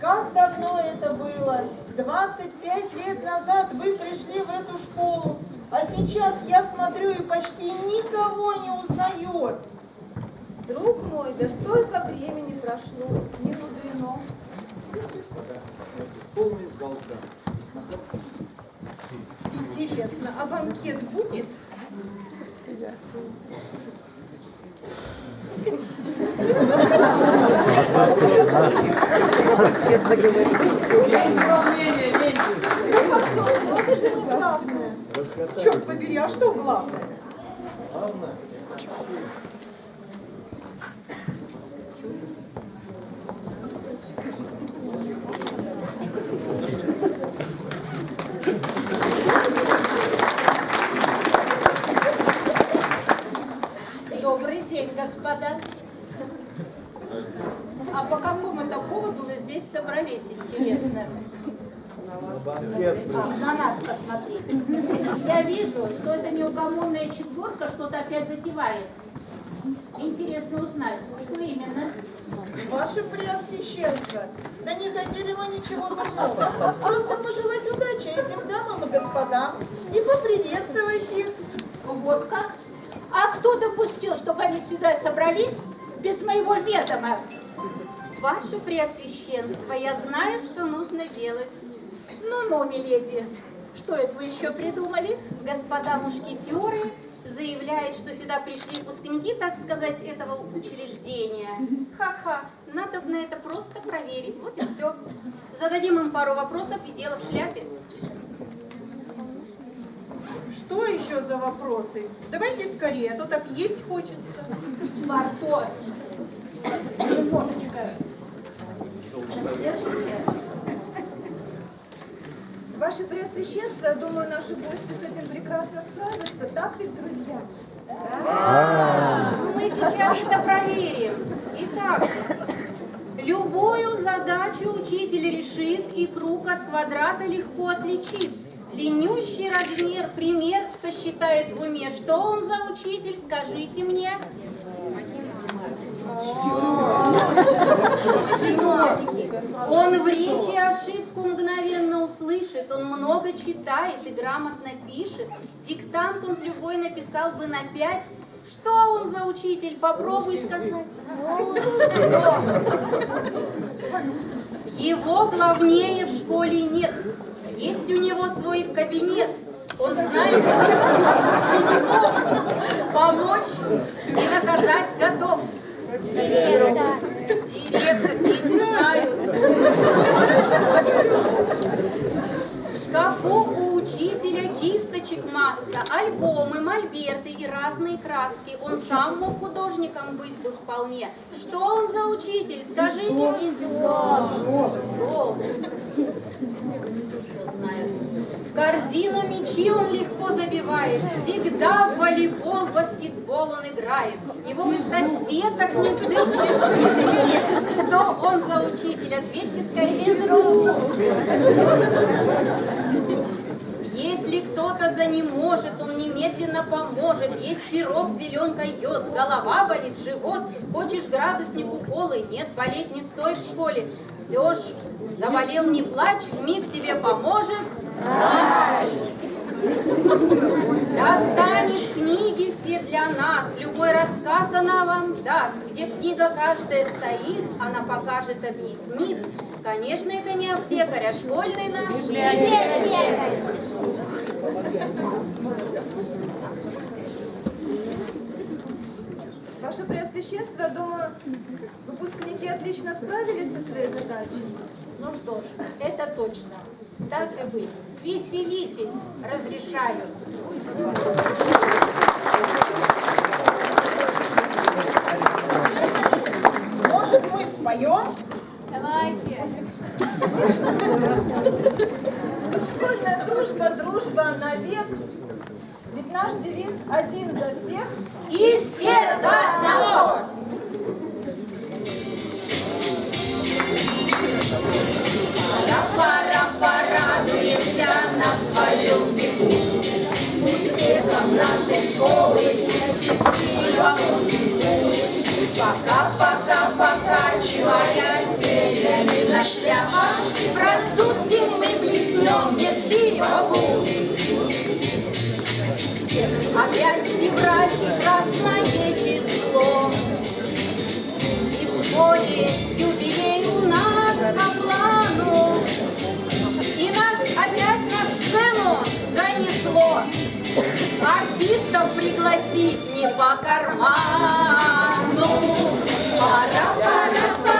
Как давно это было? 25 лет назад вы пришли в эту школу, а сейчас я смотрю и почти никого не узнает. Друг мой, да столько времени прошло, не мудрено. Интересно, а банкет будет? Ну это же не главное. Черт побери, а что главное? Главное, Добрый день, господа. А по какому это поводу вы здесь собрались, интересно? А, на нас посмотрите. Я вижу, что эта неугомонная четверка что-то опять затевает. Интересно узнать, что именно. Ваше Преосвященство, да не хотели мы ничего дурного. Просто пожелать удачи этим дамам и господам и поприветствовать их. Вот как? А кто допустил, чтобы они сюда собрались без моего ведома? Ваше Преосвященство, я знаю, что нужно делать. Ну-ну, миледи, что это вы еще придумали? Господа мушкетеры заявляют, что сюда пришли выпускники, так сказать, этого учреждения. Ха-ха, надо на это просто проверить, вот и все. Зададим им пару вопросов и дело в шляпе. Что еще за вопросы? Давайте скорее, а то так есть хочется. Портос. Немножечко. Держите. Ваше Преосвященство, я думаю, наши гости с этим прекрасно справятся, так ведь, друзья? Ну, Мы сейчас это проверим. Итак, любую задачу учитель решит и круг от квадрата легко отличит. Длиннющий размер, пример сосчитает в уме. Что он за учитель, скажите мне. Он в речи ошибку мгновенно услышит, он много читает и грамотно пишет. Диктант он любой написал бы на пять. Что он за учитель? Попробуй сказать. Его главнее в школе нет. Есть у него свой кабинет. Он знает всех учеников. Помочь и наказать готов. Масса, альбомы, мольберты и разные краски. Он сам мог художником быть бы вполне. Что он за учитель? Скажите. В корзину мячи он легко забивает. Всегда в волейбол, в баскетбол он играет. Его в эстафетах не сыщешь быстрее. Что он за учитель? Ответьте скорее. Если кто-то за не может, он немедленно поможет. Есть сироп, зеленка, йод, голова болит, живот. Хочешь градусник уколы? Нет, болеть не стоит в школе. Все ж, заболел, не плачь, миг тебе поможет. Книги все для нас, любой рассказ она вам даст. Где книга каждая стоит, она покажет, объяснит. Конечно, это не аптекарь, а школьный наш. Ваше Преосвященство, думаю, выпускники отлично справились со своей задачей. Ну что ж, это точно. Так и быть. Веселитесь, разрешаю. Может, мы споем? Давайте. Школьная дружба, дружба навек. Ведь наш девиз один за всех. И все за. Школы веку. Пока, пока, покачивая перьями на шляпа, французским мы блеснем не в сиволу. Опять февраль и число. И в школе юбилей у нас по. И нас опять на сцену занесло. Артистов пригласить не по карману. Пора, пора, порадуемся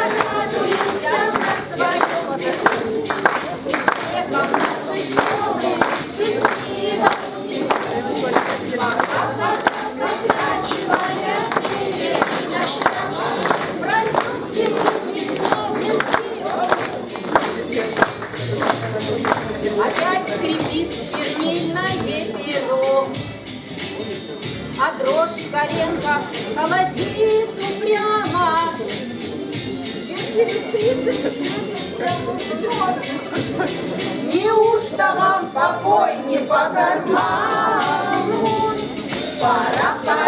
Неужто вам покой не по карману? Пора, пора